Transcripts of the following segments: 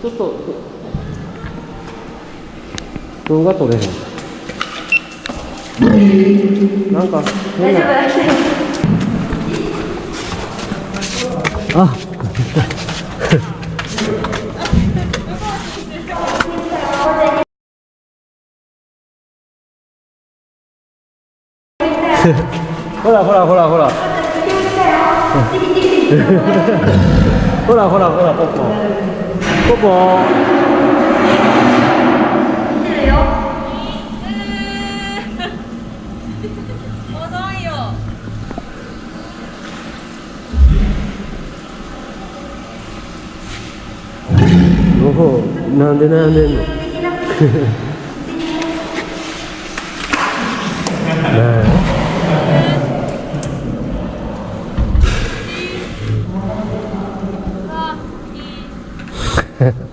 ちょっと動画撮れへん。なんか変な。あほらほらほらほら。ほらほらほら ポッポポッポ遅いよ。おおなんで悩んでんの？ね Yeah.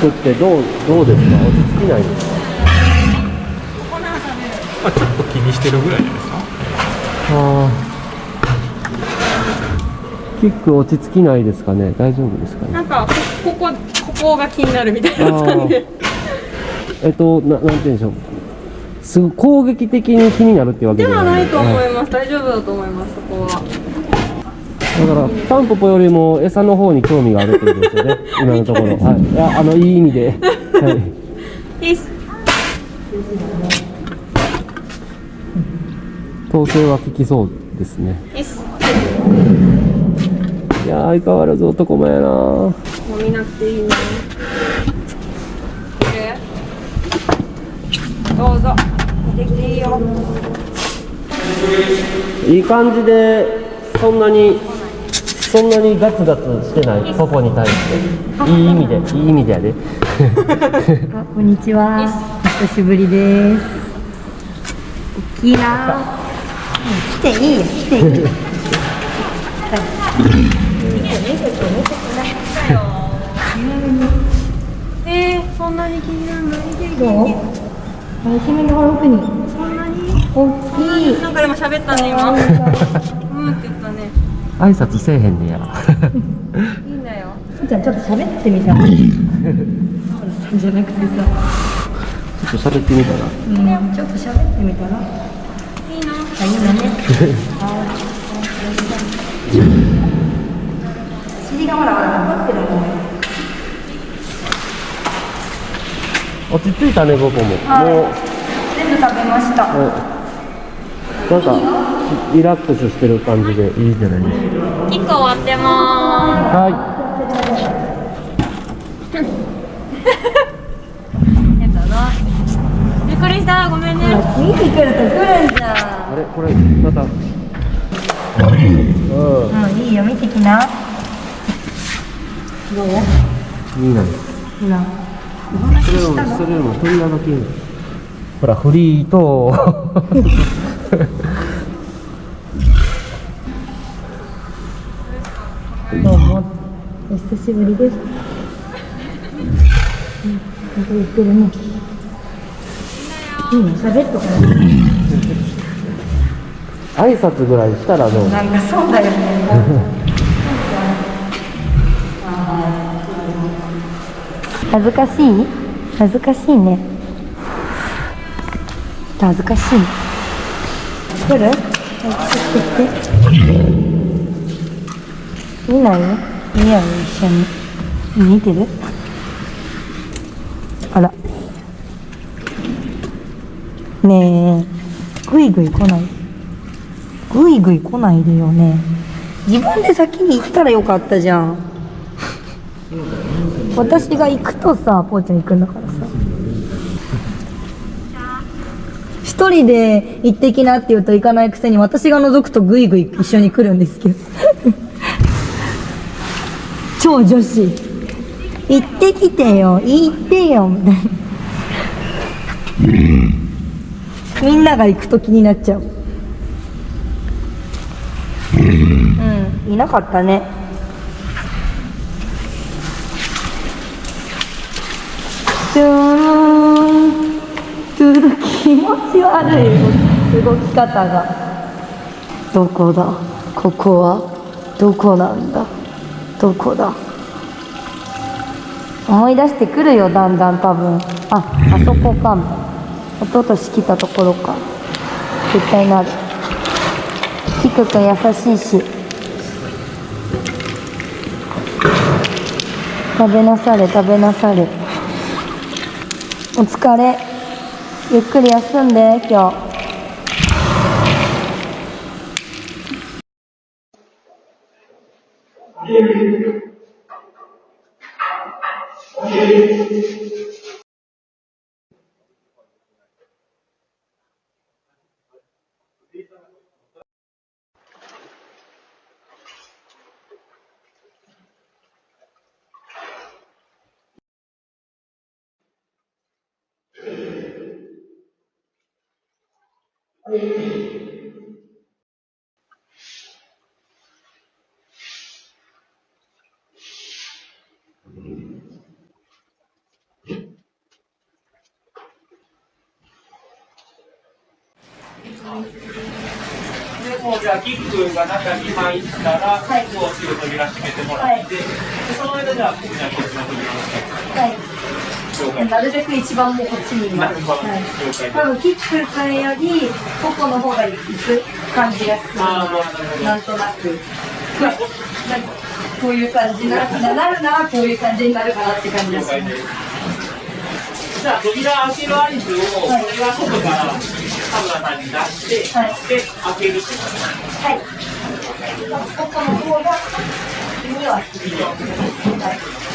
キックってどうどうですか？落ち着きないんですか？まあ、ちょっと気にしてるぐらいじゃないですか？あー。キック落ち着きないですかね？大丈夫ですかね？なんかここここが気になるみたいな感じえっとななんて言うんでしょう？すごい攻撃的に気になるってわけではないと思はいます。大丈夫だと思いますそこはだからタンポポよりも餌の方に興味があるってことですよね。今のところ。はい。いやあのいい意味で。はい。いいっす。統制は効きそうですね。いいっす。いや相変わらず男前やな。もう見なくていいねどうぞ。見てきていいよ。いい感じでそんなにそんなにガツガツしてないポポに対していい意味でいい意味でやであ、こんにちは。お久しぶりです。大きいな。来ていいよ、来ていいよ。えー、そんなに気にならないでどう？あ、イケメンが奥に。そんなに？大きい。なんかでも喋ったね今 挨拶せえへんねやいいんだよじゃあちょっと喋ってみた。じゃなくてさ、ちょっと喋ってみたらうん、ちょっと喋ってみたら。いいなあ、いいだね。尻がまだまだ残ってるもんね。落ち着いたねポポも、はいもう全部食べました。はいなんかリラックスしてる感じでいいじゃないですか？キック終わってます。えっとな。びっくりした。ごめんね。次に来ると来るんじゃん。いあれ？これまた。うんもういいよ、見てきな。どう？いいな。ほら。それよりもそれよりも鳥ががきほらフリーと どうも。お久しぶりです。うん、なんか言ってるね。いいの、喋っとかない。挨拶ぐらいしたらどう？なんかそうだよね。恥ずかしい？恥ずかしいね。恥ずかしい。来るはい、来て来て。見ないよ。見ようよ、一緒に？見てる？あら。ねえ、ぐいぐい来ない？ぐいぐい来ないでよね。自分で先に行ったらよかったじゃん。私が行くとさ、ぽーちゃん行くんだからさ。一人で行ってきなって言うと行かないくせに私が覗くとぐいぐい一緒に来るんですけど。超女子。行ってきてよ。行ってよ。みたいなみんなが行くと気になっちゃう。うん。いなかったねトゥーントゥール気持ち悪い動き方が。どこだ？ここは？どこなんだ？どこだ？思い出してくるよだんだん多分。ああそこか。も一昨年来たところか。絶対なる。キクくん優しいし。食べなされ食べなされ。お疲れ。ゆっくり休んで今日で、もうじゃあ、キックが中に入ったら、もうすぐ扉閉めてもらって、でその間じゃあ、ここにはキックの扉をはい。なるべく一番もうこっちにいます。はい多分キックくんよりココの方が行く感じがするなんとなく。なんかこういう感じななるならこういう感じになるかなって感じです。じゃあ、扉開ける合図を、これは外から田村さんに出して、はい。で、開けるってことはい。ココの方がにはするはい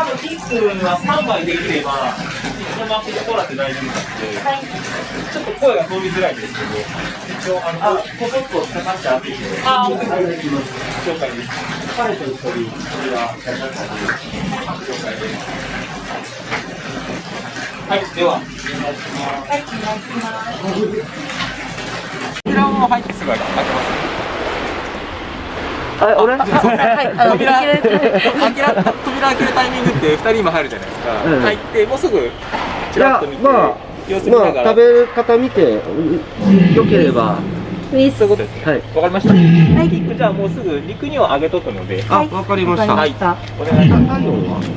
多分キックは3枚できれば、そのままここらって大丈夫なので、はいちょっと声が通りづらいですけど、一応、あの、あここっとかかって開けて、あー、了解です。彼と一人、それは、了解です。はい、では、お願いしますはいお願いします扉を入ってすぐ開けます。あ俺？はいあの扉開けら扉開けるタイミングって2人今入るじゃないですか、うん。入ってもうすぐちらっと見て、まあ様子見なまあがら、食べる方見てうんよければ。そういうことですね。はい。わかりました、はい、キックじゃあもうすぐ肉には揚げとくので、あわかりました。わかりました。お願いします。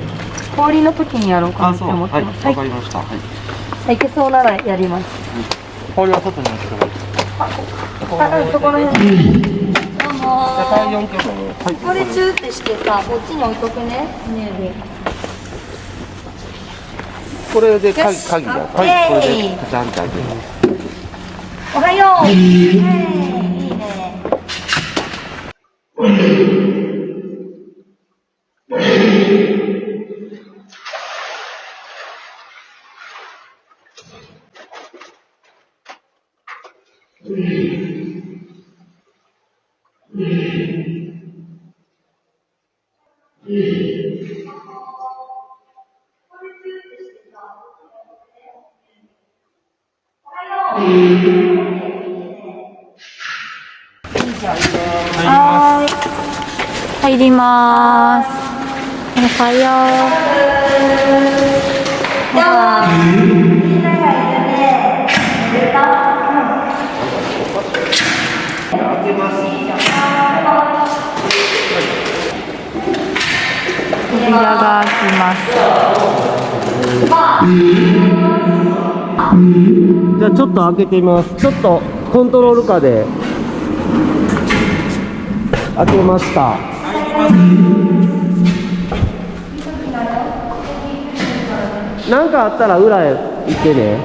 氷の時にやろうかなって思ってます。わかりました。はい。はい、いけそうならやります。氷は外に置いてください。あ、うんそこの辺。これチューってしてさ、こっちに置いとくね。ねえこれで鍵鍵がオッケーはいこれでカチャンって開けおはよう。いいね。はよう。では、みんながいるね。寝た扉が開きます。じゃあちょっと開けてみますちょっとコントロール下で開けました何かあったら裏へ行ってね。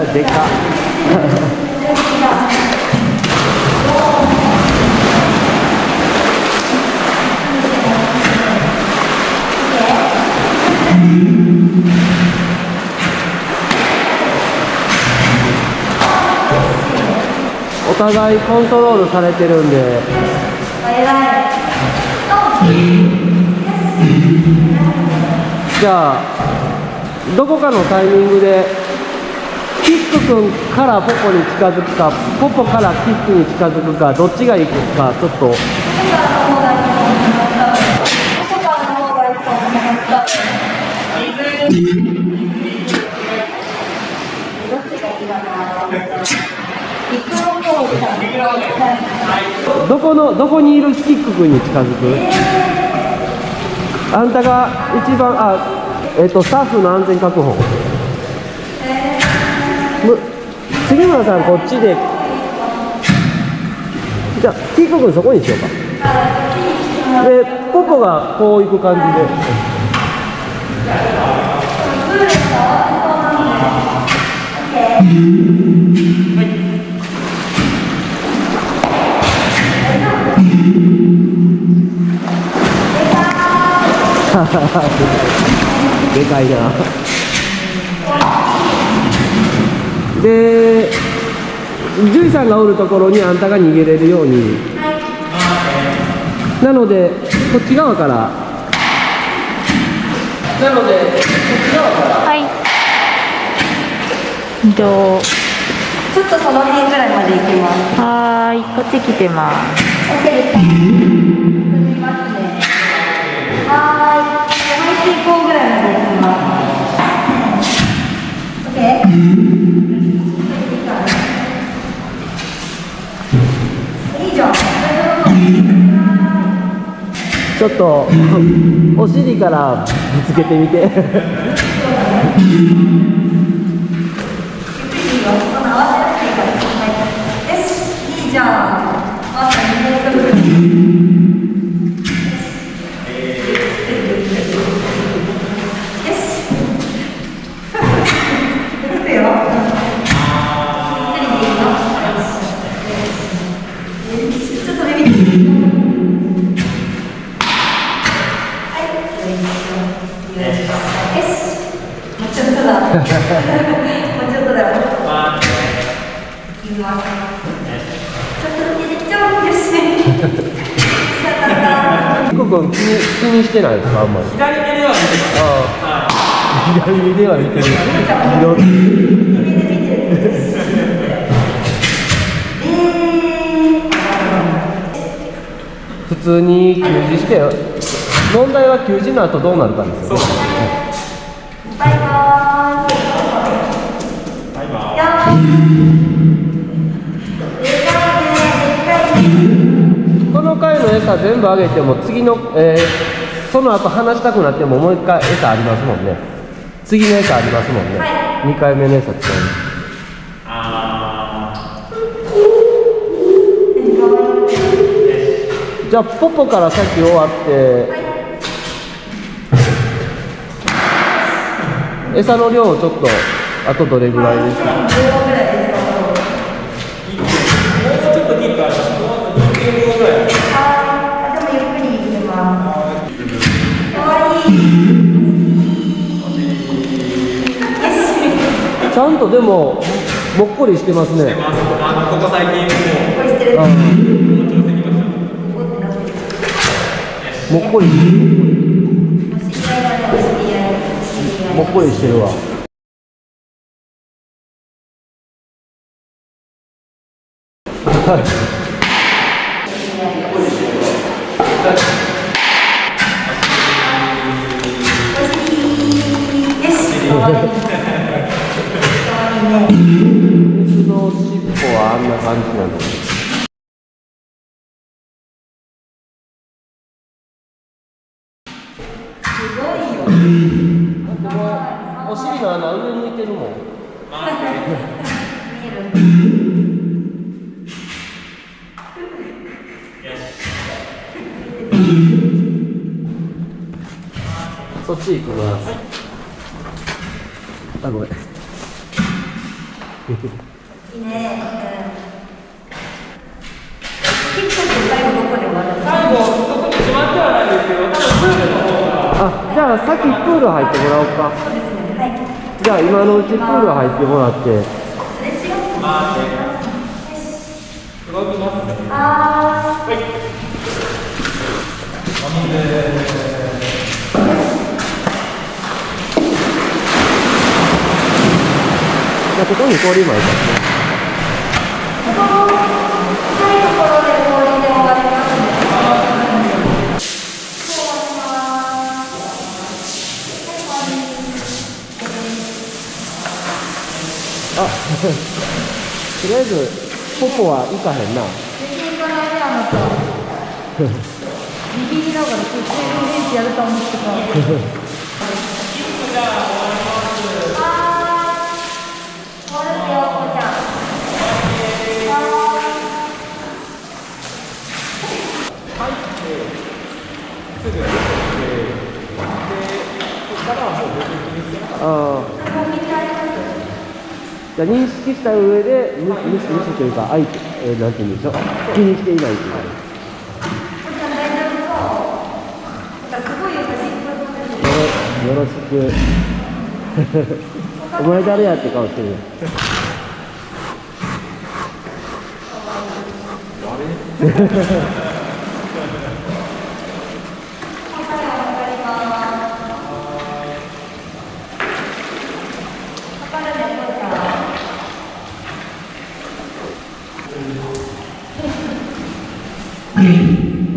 でか。お互いコントロールされてるんで。じゃあどこかのタイミングでキック君からポポに近づくかポポからキックに近づくかどっちがいくかちょっと。どこのどこにいるキック君に近づく？あんたが一番あえっ、とスタッフの安全確保。杉村さんこっちで。じゃあキック君そこにしようか。でポポがこう行く感じで。でかいな。で獣医さんがおるところにあんたが逃げれるように。なのでこっち側から。なのでこっち側から。はい。じゃあちょっとその辺ぐらいまで行きます。はーい、こっち来てます。OK ですちょっと お尻からぶつけてみて。よ し いいじゃん。うちょっとだよ。いきます。ちょっとだけできちゃうんですね。キック君気に気にしてないですかあんまり左目では見てます。ああ左目では見てる左手普通に給仕して問題は給仕の後どうなるかですよねバイバーイ。バイバイ。やーこの回の餌全部あげても次の、えーその後話したくなってももう一回餌ありますもんね。次の餌ありますもんね、は2回目の餌使うあじゃあポポからさっき終わって。餌の量をちょっとあとどれぐらいですか？ー、ちょっとキックあります。もうあと2.5ぐらい。あー、でもゆっくり行きます。かわいい。ちゃんとでももっこりしてますねまあ、あのここ最近もっこり。もっこりしてるわ あんな感じなのち行きますあごめんいいねキックって最後どこで終わる最後、特に決まってはないですけど、多分プールの方が、あじゃあさっきプール入ってもらおうかそうですねはいじゃあ今のうちプール入ってもらってすれ違うまあね、動きますね。あじゃあここに氷巻いてーここ深いところで氷で終わりますねあとりあえずポポは行かへんな全然行かないねあなたビビりながら途中で練習やると思ってたああじゃ認識した上で無無視無視というか相手、えー、なんて言うんでしょう気にしていないというかよろよろしくお前誰やって顔してるよ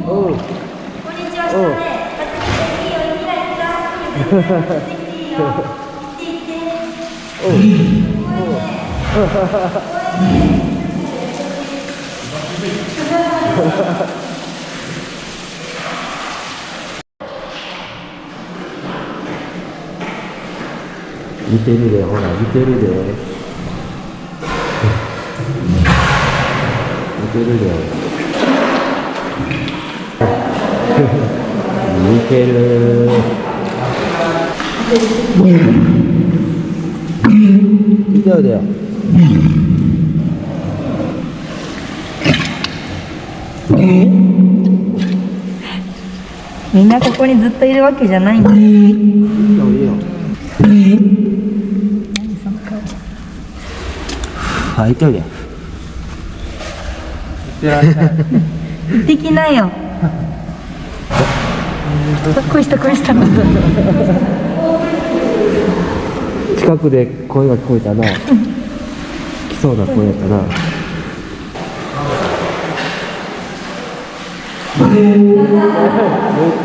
おうこんにちは、したね。いいよ、いきなり来た。いいよ。来て来て。見てるでほら見てるで。見てるで。見てる。見ておいでよみん。なここにずっといるわけじゃないん。だ。いいよいいよはい行っておいで行ってきなよ。こいしたこいした。近くで声が聞こえたな。来そうな声やったな。めっ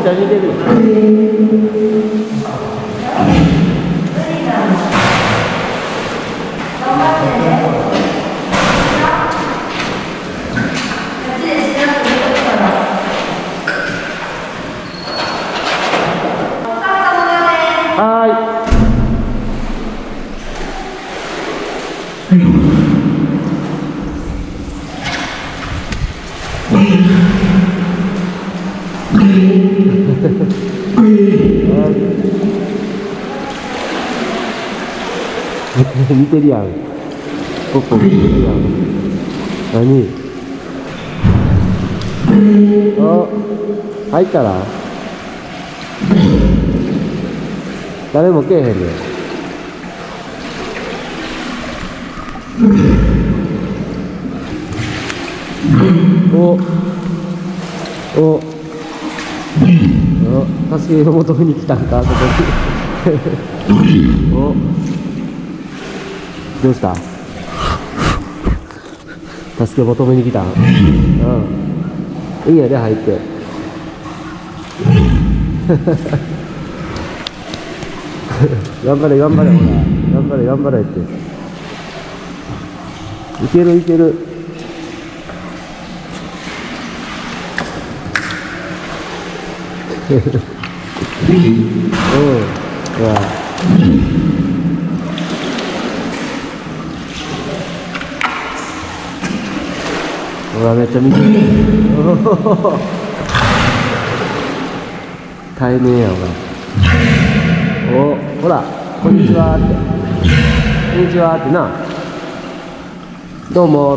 ちゃ似てるよ。は似てるやん。ポッポ似てるやん。何？あ入ったら誰も来えへんねんお。お。お助けを求めに来たんかここに。お。どうした？助け求めに来た？うん。いいやで入って。頑張れ頑張れほら。頑張れ頑張れって。いけるいける。うん。ほら。ほらめっちゃ見てる対面やお前おほらこんにちはって。こんにちはってな。どうも。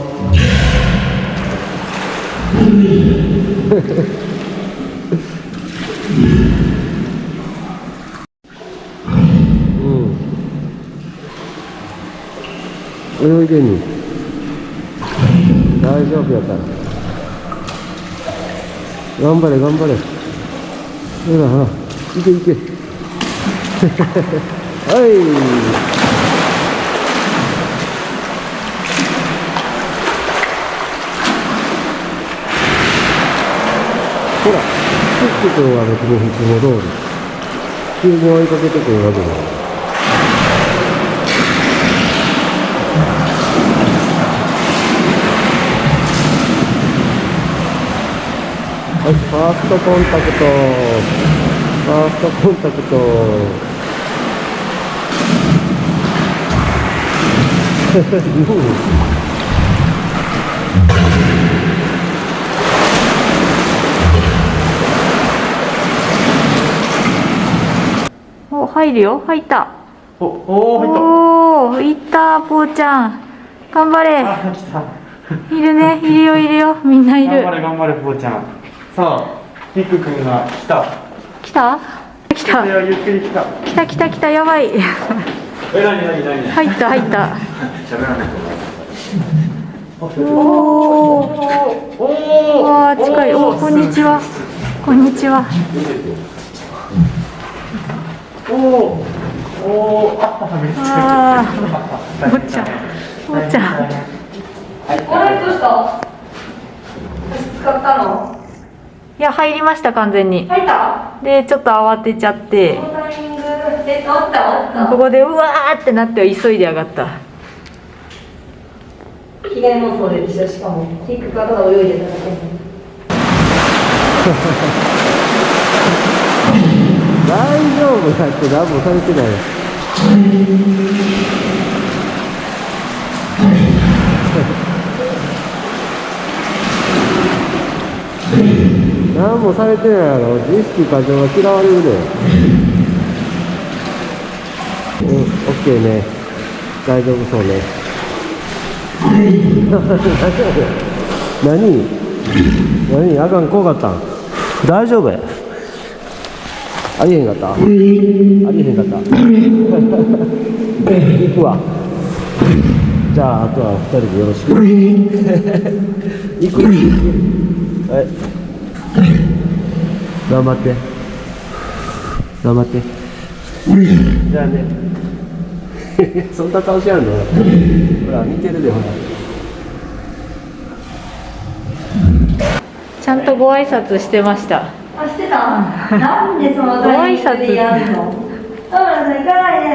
う ん泳いでんに大丈夫やから。頑張れ頑張れ。ほらほら。行け行け。はい。ほら、キック君は別にいつも通り、急に追いかけてくるわけだ。はい、ファーストコンタクト。ファーストコンタクト。うんお入るよ。入った。おおー入っおおいったぽーちゃん。頑張れ。いるね。いるよいるよ。みんないる。頑張れ頑張れぽーちゃんさあピック君が来た。来た？来た。ゆっくり来た。来た来た来たやばい。え何何何？入った入った。喋らないと。おおおおわあ近い。おこんにちは。こんにちは。おおおおあめっちゃあー。ぽーちゃん。ぽーちゃん。あれどうした。使ったのいや入りました完全に。入った？でちょっと慌てちゃって。このタイミングで終わった？終わったここでうわーってなって急いで上がった。被害妄想でしかもキックがただ泳いでただけ 大丈夫だって何もされてない何もされてないやろ。意識過剰が嫌われるで。うんオッケーね。大丈夫そうね。何？何？あかん怖かったん？大丈夫や。ありえへんかった？ありえへんかった？行くわ。じゃああとは二人でよろしく。行く。はい。頑張って。頑張って。じゃあね。そんな顔しやんの？ほら見てるでほら。ちゃんとご挨拶してました。あしてた。なんでそのタイミングでやるの？田村さん行かないで。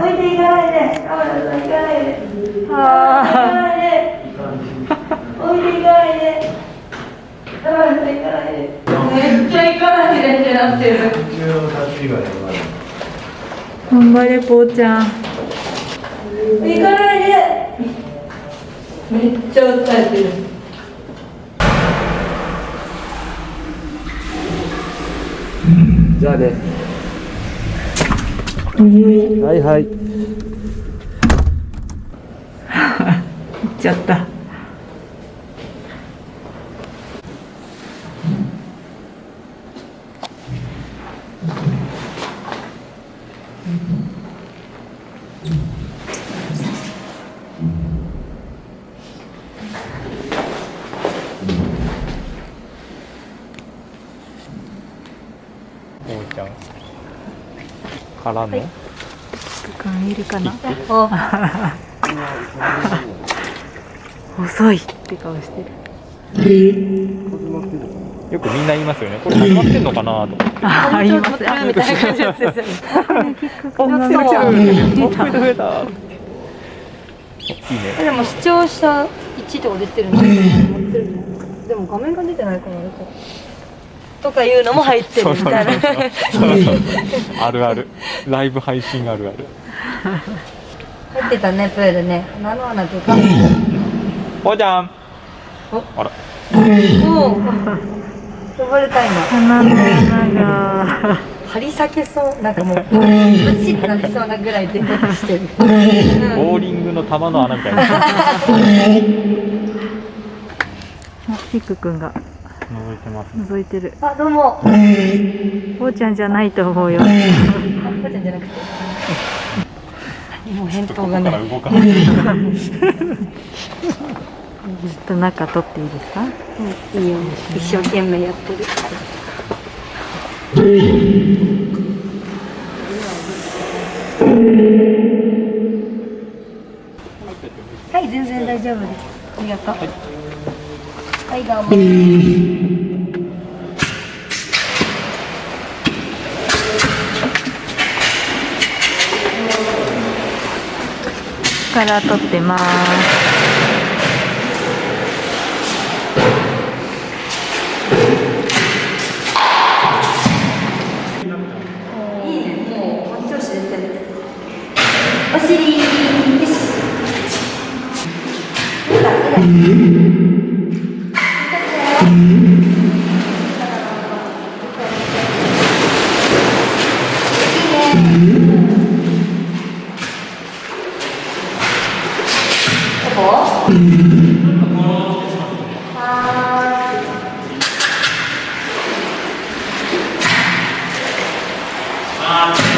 置いて行かないで。田村さん行かないで。行かないで。置いて行かないでいでめっちゃ行かないでってなってる頑張れぽーちゃん行かないでめっちゃ訴えてるじゃあねはいはい行っちゃった。からの。感い。るかな？遅いって顔してる。よくみんな言いますよね。これ始まってんのかなと思って。ああ言いますみたいな感じですよね。お増えた増えた増えた。いいね。でも視聴者1とか出てるの 持ってるの。でも画面が出てないからあれかとかいうのも入ってるみたいな。あるある。ライブ配信あるある。入ってたねプールね。何の穴とか。ぽーちゃん。あら。もう呼ばれた今鼻の穴が。張り裂けそう。なんかもうバチッとなりそうなぐらい出てきてる。ボーリングの球の穴みたいな。ピックくんが覗いてます。覗いてる。あどうも。こうちゃんじゃないと思うよ。あこうちゃんじゃなくて。何も返答がね。動かない。ちょっと中取っていいですか？いいよ。一生懸命やってる。はい全然大丈夫です。ありがとう。はいはいどうも。から取ってます。God.